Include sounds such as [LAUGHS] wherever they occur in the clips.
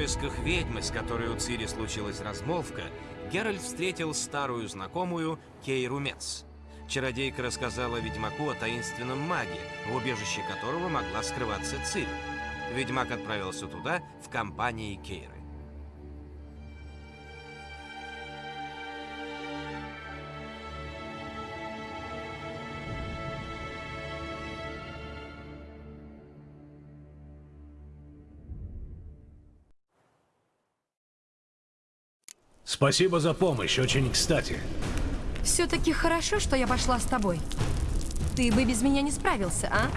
поисках ведьмы, с которой у Цири случилась размолвка, Геральт встретил старую знакомую Кейру Мец. Чародейка рассказала ведьмаку о таинственном маге, в убежище которого могла скрываться Цири. Ведьмак отправился туда в компании Кейры. Спасибо за помощь, очень кстати. Все-таки хорошо, что я пошла с тобой. Ты бы без меня не справился, а?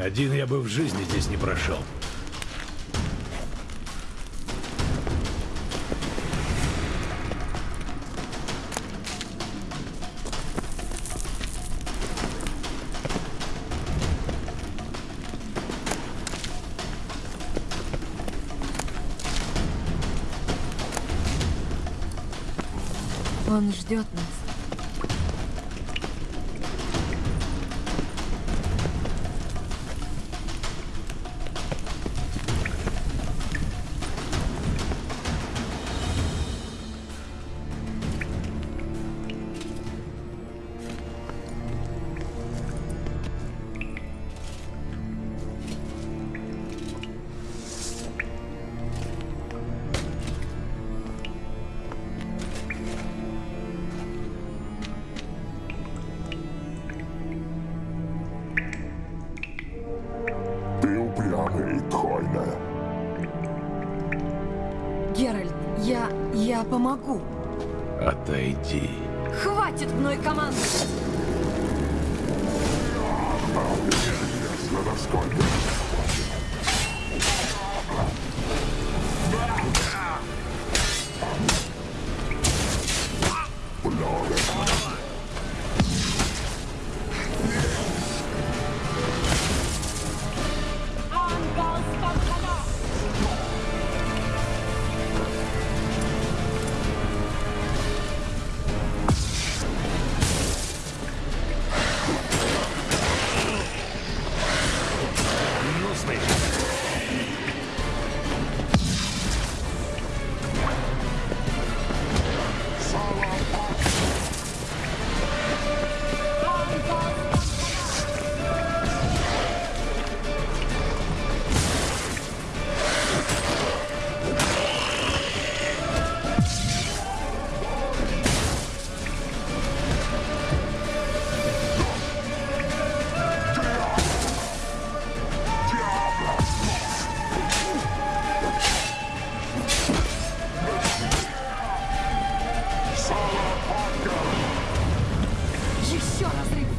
Один я бы в жизни здесь не прошел. Он ждет нас. Еще разрыв!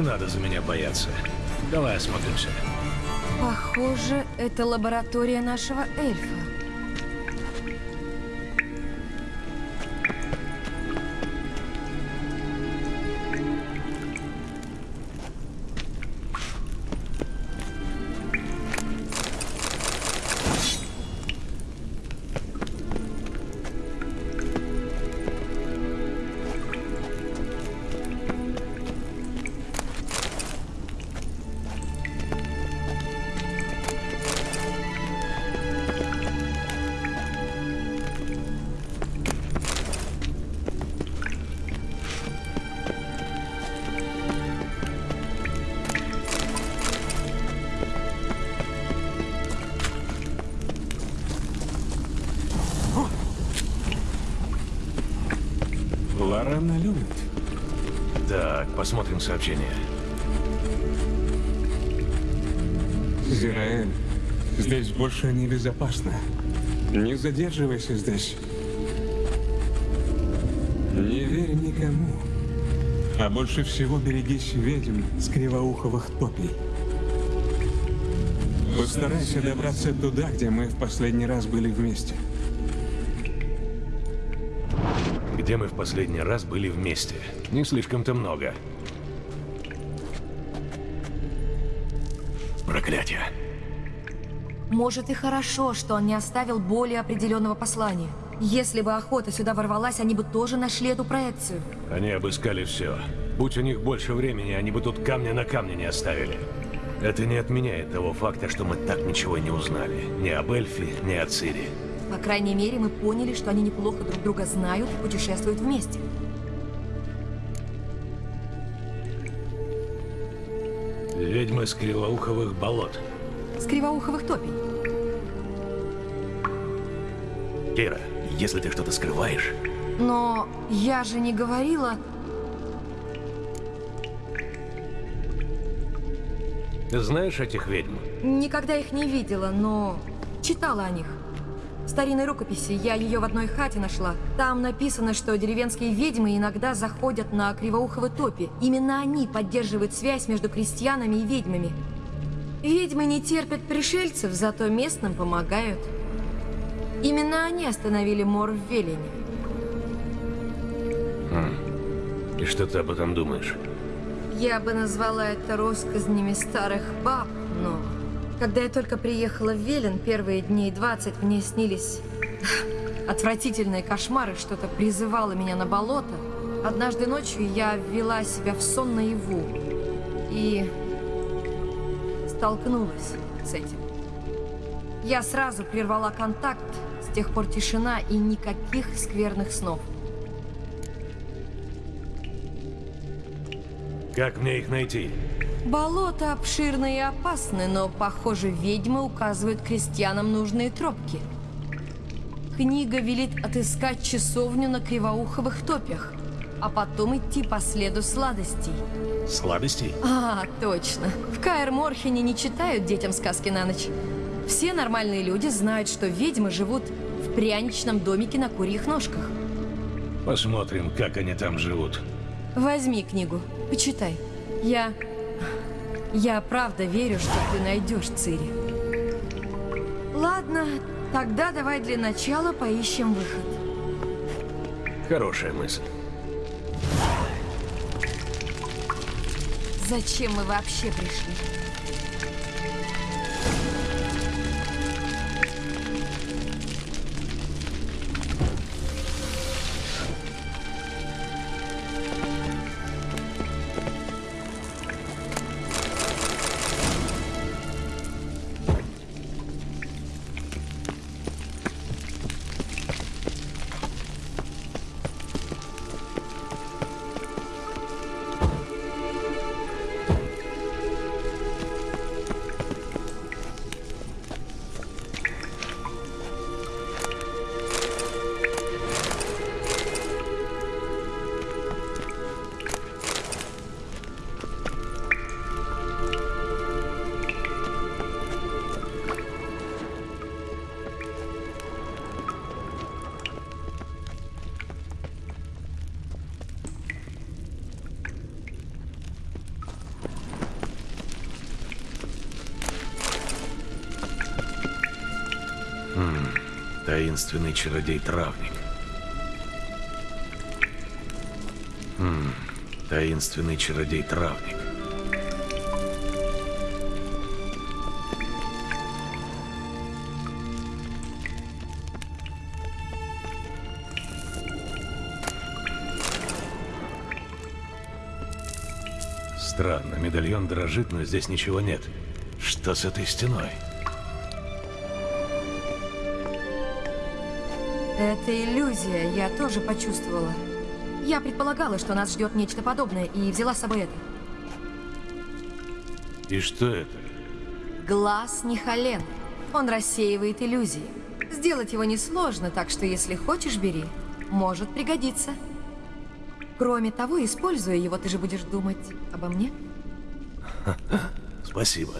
Не надо за меня бояться. Давай осмотримся. Похоже, это лаборатория нашего эльфа. Посмотрим сообщение. Зираэль, здесь больше небезопасно. Не задерживайся здесь. Не верь никому. А больше всего берегись ведьм с кривоуховых топий. Постарайся добраться туда, где мы в последний раз были вместе. Где мы в последний раз были вместе? Не слишком-то много. Проклятие. Может и хорошо, что он не оставил более определенного послания. Если бы охота сюда ворвалась, они бы тоже нашли эту проекцию. Они обыскали все. Будь у них больше времени, они бы тут камня на камне не оставили. Это не отменяет того факта, что мы так ничего не узнали. Ни об Эльфе, ни о Цири. По крайней мере, мы поняли, что они неплохо друг друга знают и путешествуют вместе. Ведьмы с кривоуховых болот. С кривоуховых топий. Кира, если ты что-то скрываешь, Но я же не говорила... ты знаешь этих ведьм? Никогда их не видела, но читала о них. Старинной рукописи я ее в одной хате нашла. Там написано, что деревенские ведьмы иногда заходят на кривоуховы топи. Именно они поддерживают связь между крестьянами и ведьмами. Ведьмы не терпят пришельцев, зато местным помогают. Именно они остановили мор в Велине. И что ты об этом думаешь? Я бы назвала это россказнями старых баб, но... Когда я только приехала в Велен, первые дней 20 мне снились [LAUGHS] отвратительные кошмары, что-то призывало меня на болото. Однажды ночью я ввела себя в сон наяву и столкнулась с этим. Я сразу прервала контакт, с тех пор тишина и никаких скверных снов. Как мне их найти? Болото обширны и опасны, но, похоже, ведьмы указывают крестьянам нужные тропки. Книга велит отыскать часовню на кривоуховых топях, а потом идти по следу сладостей. Сладостей? А, точно. В Каэр Морхене не читают детям сказки на ночь. Все нормальные люди знают, что ведьмы живут в пряничном домике на курьих ножках. Посмотрим, как они там живут. Возьми книгу, почитай. Я... Я правда верю, что ты найдешь Цири. Ладно, тогда давай для начала поищем выход. Хорошая мысль. Зачем мы вообще пришли? Таинственный чародей-травник. Хм, таинственный чародей-травник. Странно, медальон дрожит, но здесь ничего нет. Что с этой стеной? Это иллюзия, я тоже почувствовала. Я предполагала, что нас ждет нечто подобное, и взяла с собой это. И что это? Глаз Нихален. Он рассеивает иллюзии. Сделать его несложно, так что если хочешь, бери. Может пригодиться. Кроме того, используя его, ты же будешь думать обо мне? Спасибо.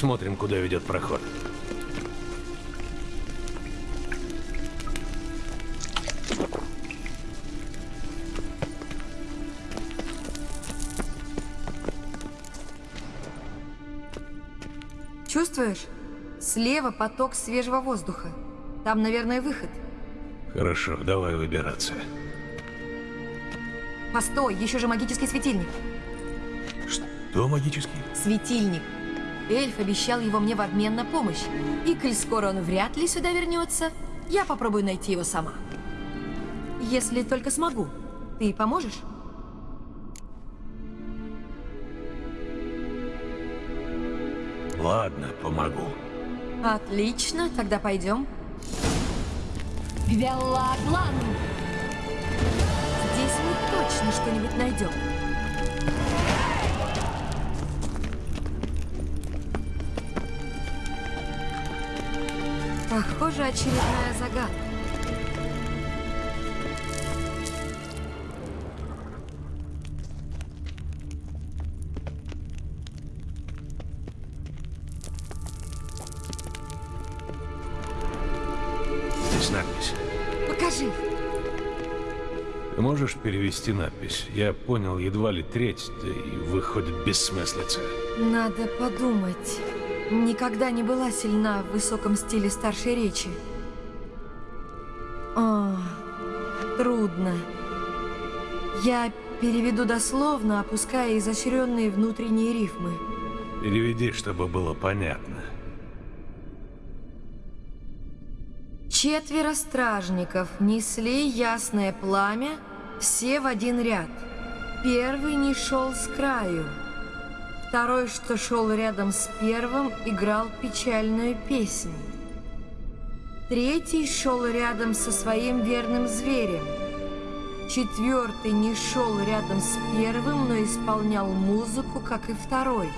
Посмотрим, куда ведет проход. Чувствуешь? Слева поток свежего воздуха. Там, наверное, выход. Хорошо, давай выбираться. Постой, еще же магический светильник. Что магический? Светильник. Эльф обещал его мне в обмен на помощь. И коль скоро он вряд ли сюда вернется, я попробую найти его сама. Если только смогу. Ты поможешь? Ладно, помогу. Отлично, тогда пойдем. Велаглан! Здесь мы точно что-нибудь найдем. Похоже, очередная загадка. Надпись. Покажи. Ты можешь перевести надпись? Я понял едва ли треть, да и выходит бессмыслица. Надо подумать. Никогда не была сильна в высоком стиле старшей речи. О, трудно. Я переведу дословно, опуская изощренные внутренние рифмы. Переведи, чтобы было понятно. Четверо стражников несли ясное пламя, все в один ряд. Первый не шел с краю. Второй, что шел рядом с первым, играл печальную песнь. Третий шел рядом со своим верным зверем. Четвертый не шел рядом с первым, но исполнял музыку, как и второй.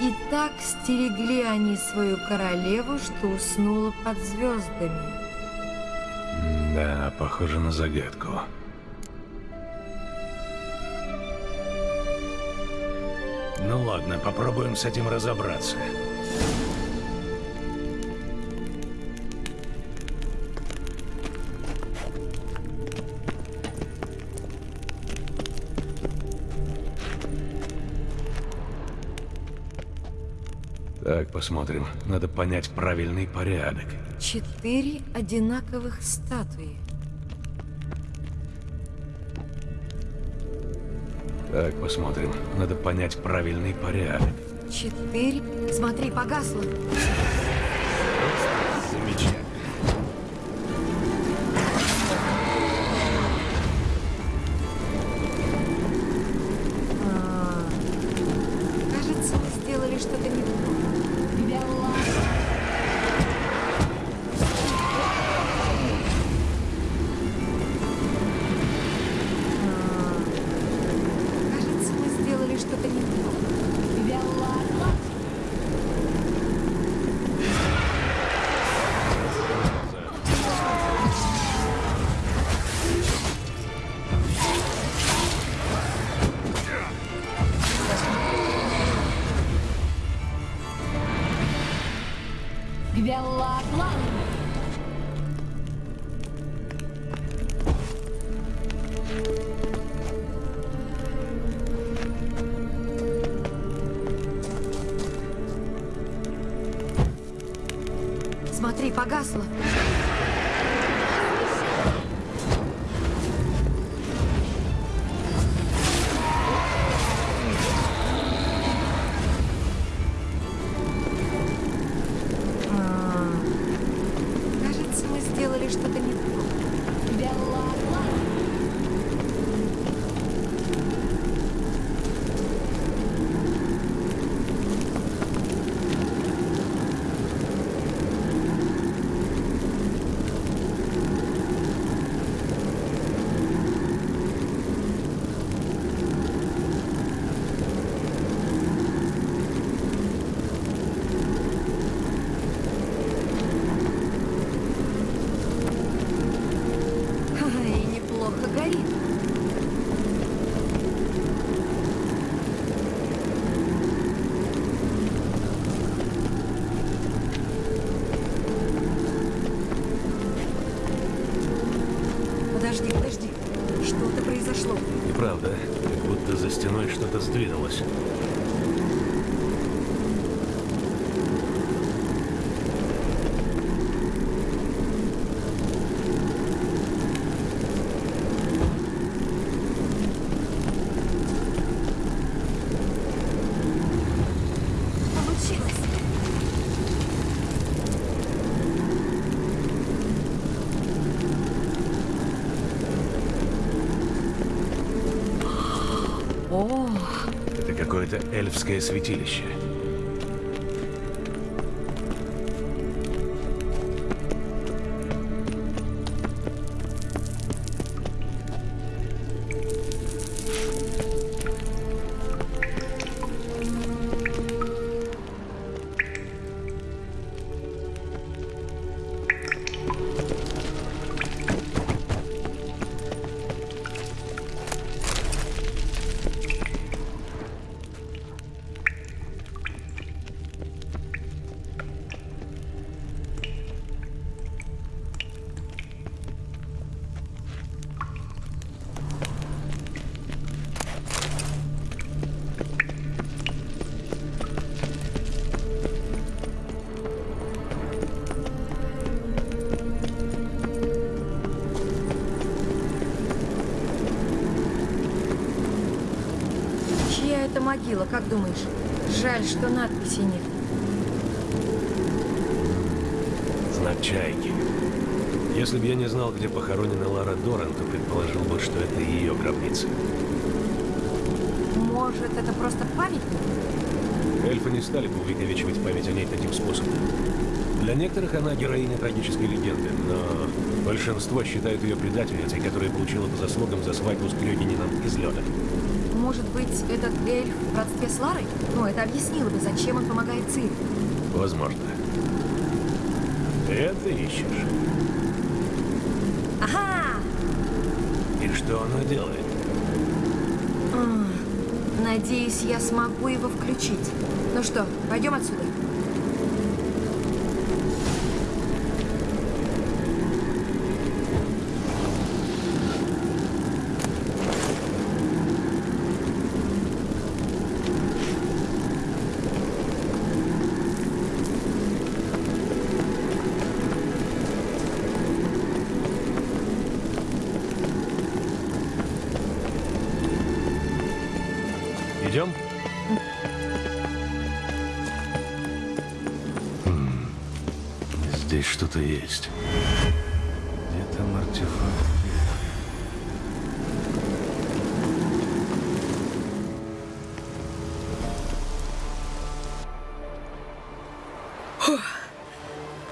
И так стерегли они свою королеву, что уснула под звездами. Да, похоже на загадку. Ну ладно, попробуем с этим разобраться. Так, посмотрим. Надо понять правильный порядок. Четыре одинаковых статуи. Так, посмотрим. Надо понять правильный порядок. Четыре... Смотри, погасло. Замечательно. Эльфское святилище. Это могила, как думаешь? Жаль, что надписи нет. Знак чайки. Если бы я не знал, где похоронена Лара Доран, то предположил бы, что это ее гробница. Может, это просто памятник? Эльфы не стали бы увековечивать память о ней таким способом. Для некоторых она героиня трагической легенды, но большинство считают ее предательницей, которая получила по заслугам за свадьбу с Клёгинином из лёда. Может быть, этот эльф в родстве с Ларой? Ну, это объяснило бы, зачем он помогает Цири. Возможно. Это ищешь. Ага! И что она делает? Надеюсь, я смогу его включить. Ну что, пойдем отсюда? Здесь что-то есть. Где там артефакт?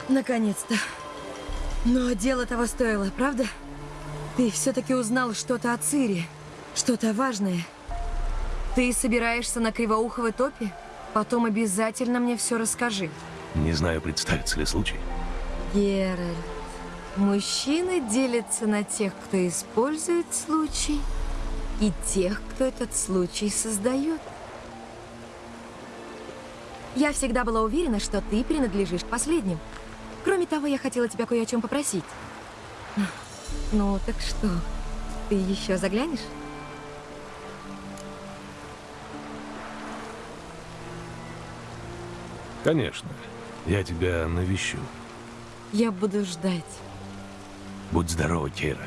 Наконец-то. Но дело того стоило, правда? Ты все-таки узнал что-то о Цире. Что-то важное. Ты собираешься на Кривоуховой топе? Потом обязательно мне все расскажи. Не знаю, представится ли случай. Геральт, мужчины делятся на тех, кто использует случай, и тех, кто этот случай создает. Я всегда была уверена, что ты принадлежишь последним. Кроме того, я хотела тебя кое о чем попросить. Ну, так что, ты еще заглянешь? Конечно. Я тебя навещу. Я буду ждать. Будь здорова, Кейра.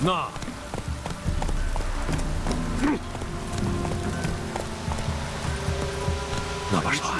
Но! Но пошла.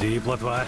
Погоди, плотва.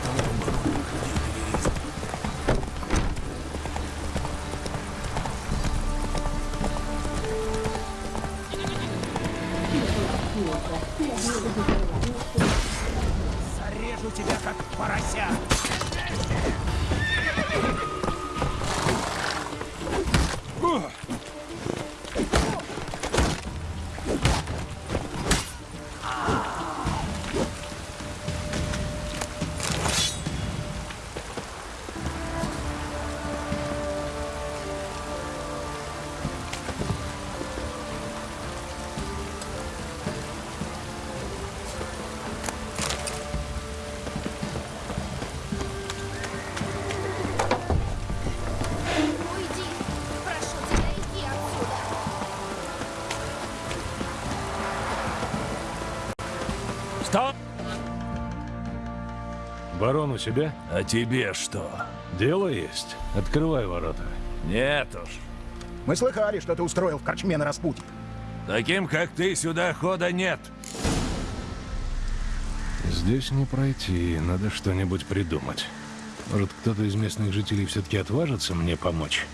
Thank you. Барон у себя? А тебе что? Дело есть. Открывай ворота. Нет уж. Мы слыхали, что ты устроил в корчме на распутье. Таким, как ты, сюда хода нет. Здесь не пройти, надо что-нибудь придумать. Может, кто-то из местных жителей все-таки отважится мне помочь?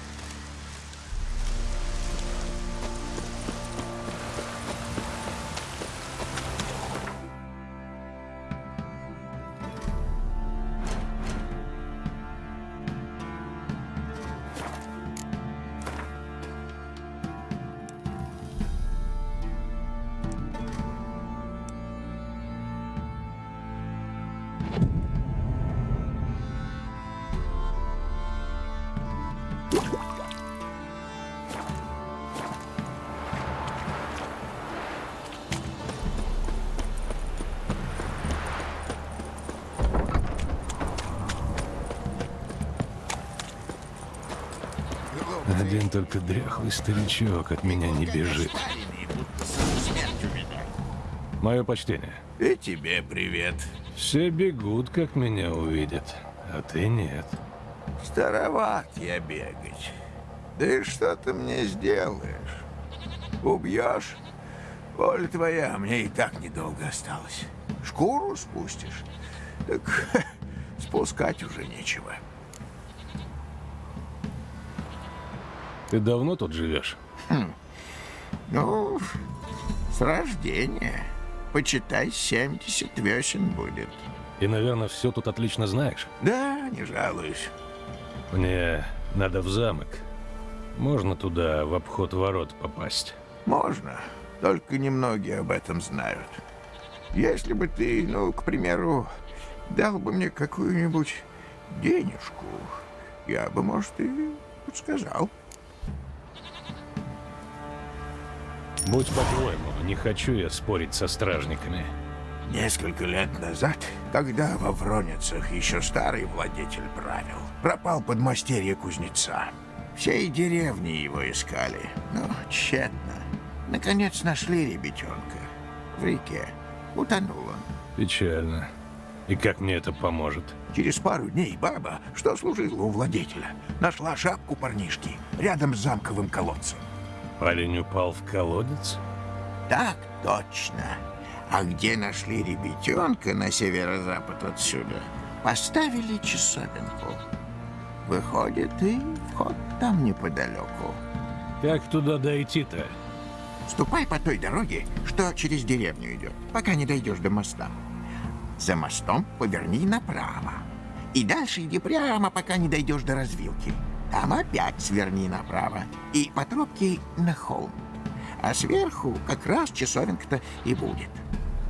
Только дряхлый старичок от меня не бежит. Мое почтение. И тебе привет. Все бегут, как меня увидят, а ты нет. Староват я бегать. Да и что ты мне сделаешь? Убьешь? Воля твоя, мне и так недолго осталось. Шкуру спустишь? Так [LAUGHS] спускать уже нечего. Ты давно тут живешь? Ну, с рождения. Почитай, 70 весен будет. И, наверное, все тут отлично знаешь. Да, не жалуюсь. Мне надо в замок. Можно туда в обход ворот попасть? Можно, только немногие об этом знают. Если бы ты, ну, к примеру, дал бы мне какую-нибудь денежку, я бы, может, и подсказал. Будь по-твоему, не хочу я спорить со стражниками. Несколько лет назад, когда во Вроницах еще старый владетель правил, пропал подмастерье кузнеца. Всей деревни его искали, но тщетно. Наконец нашли ребятенка в реке. Утонул он. Печально. И как мне это поможет? Через пару дней баба, что служила у владетеля, нашла шапку парнишки рядом с замковым колодцем. Парень упал в колодец? Так точно. А где нашли ребятенка на северо-запад отсюда, поставили часовенку. Выходит, и вход там неподалеку. Как туда дойти-то? Ступай по той дороге, что через деревню идет, пока не дойдешь до моста. За мостом поверни направо. И дальше иди прямо, пока не дойдешь до развилки. Там опять сверни направо и по тропке на холм. А сверху как раз часовенка-то и будет.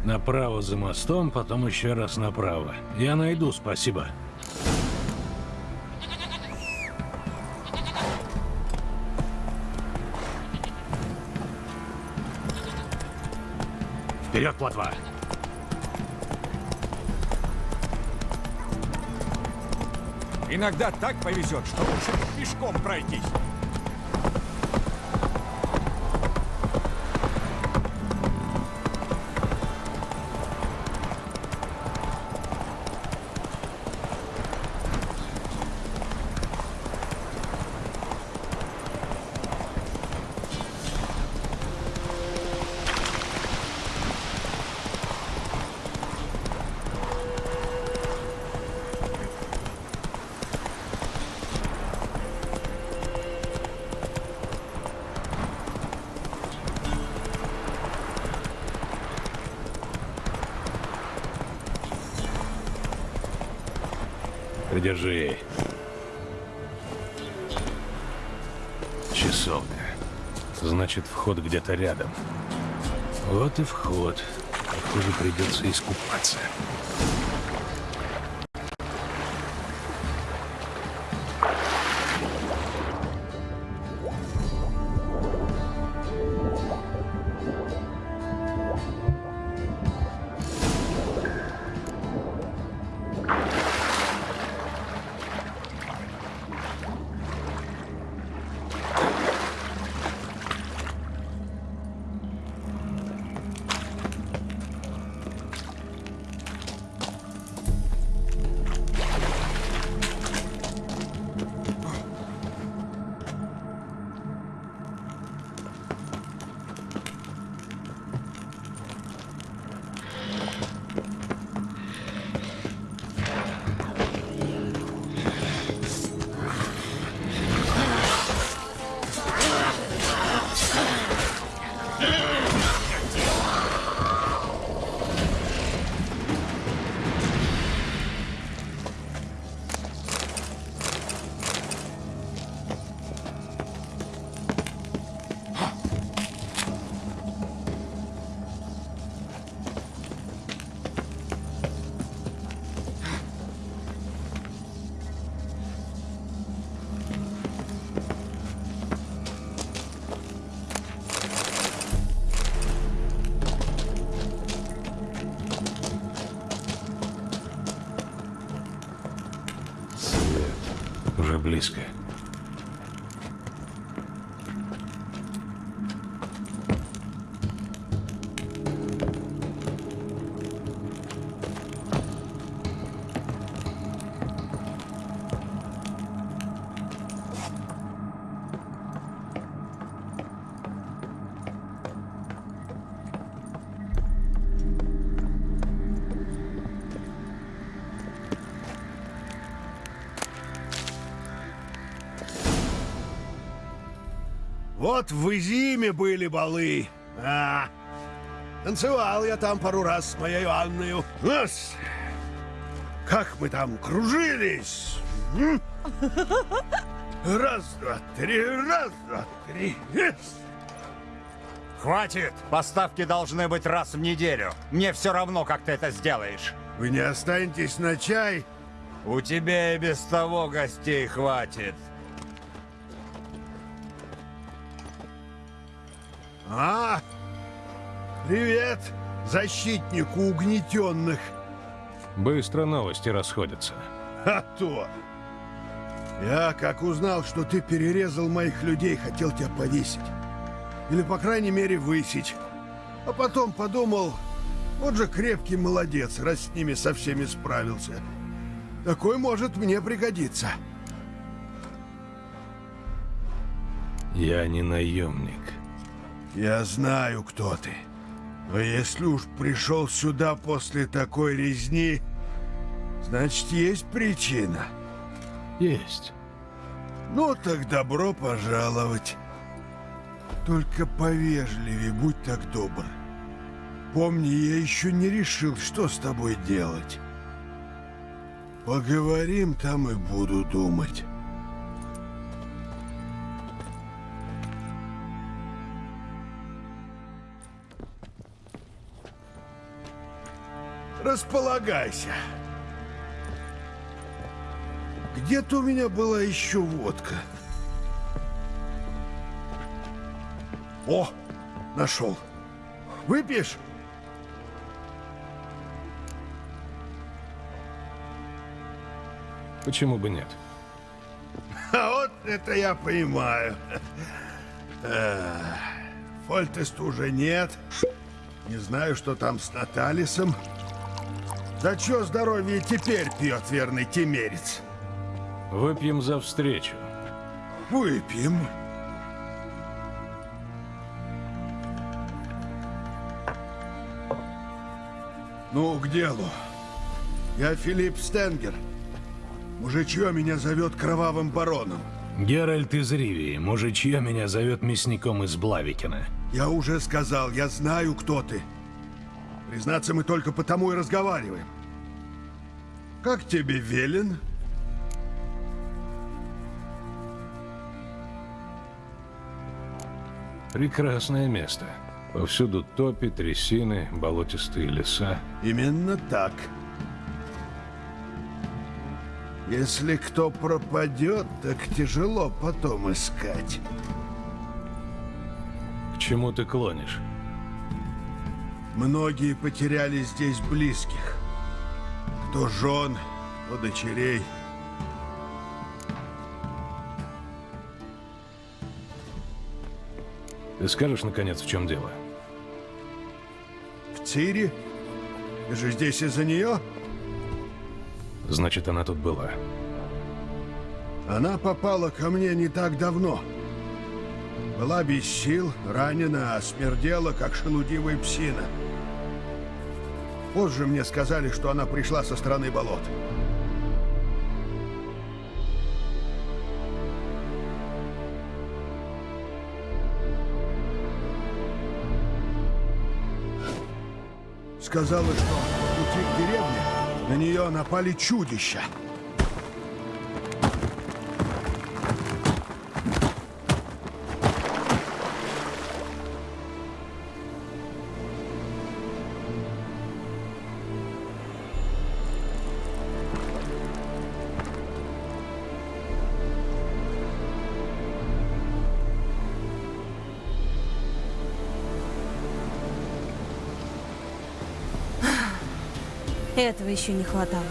Направо за мостом, потом еще раз направо. Я найду, спасибо. Вперед, плотва! Иногда так повезет, что лучше пешком пройтись. Придержи. Часовка. Значит, вход где-то рядом. Вот и вход. Похоже, придется искупаться. Близко. Вот в Изиме были балы. А, танцевал я там пару раз с моей Анною. Ас, как мы там кружились. Раз, два, три, раз, два, три. Хватит! Поставки должны быть раз в неделю. Мне все равно, как ты это сделаешь. Вы не останетесь на чай? У тебя и без того гостей хватит. А, привет, защитнику угнетенных. Быстро новости расходятся. А то. Я, как узнал, что ты перерезал моих людей, хотел тебя повесить. Или, по крайней мере, высечь. А потом подумал, вот же крепкий молодец, раз с ними со всеми справился. Такой может мне пригодиться. Я не наемник. Я знаю, кто ты. Но если уж пришел сюда после такой резни, значит, есть причина. Есть. Ну, так добро пожаловать. Только повежливее, будь так добр. Помни, я еще не решил, что с тобой делать. Поговорим, там и буду думать. Располагайся. Где-то у меня была еще водка. О, нашел. Выпьешь? Почему бы нет? А вот это я понимаю. Э, Фольтест уже нет. Не знаю, что там с Наталисом. За чё здоровье теперь пьет верный темерец? Выпьем за встречу. Выпьем. Ну, к делу. Я Филипп Стенгер. Мужичье меня зовет кровавым бароном. Геральт из Ривии, мужичье меня зовет мясником из Блавикина. Я уже сказал, я знаю, кто ты. Признаться, мы только потому и разговариваем. Как тебе велен? Прекрасное место. Повсюду топи, трясины, болотистые леса. Именно так. Если кто пропадет, так тяжело потом искать. К чему ты клонишь? Многие потеряли здесь близких. Кто жен, кто дочерей. Ты скажешь, наконец, в чем дело? В Цири? Ты же здесь из-за нее? Значит, она тут была. Она попала ко мне не так давно. Была без сил, ранена, а смердела, как шелудивая псина. Позже мне сказали, что она пришла со стороны болот. Сказала, что по пути к деревне на нее напали чудища. Этого еще не хватало.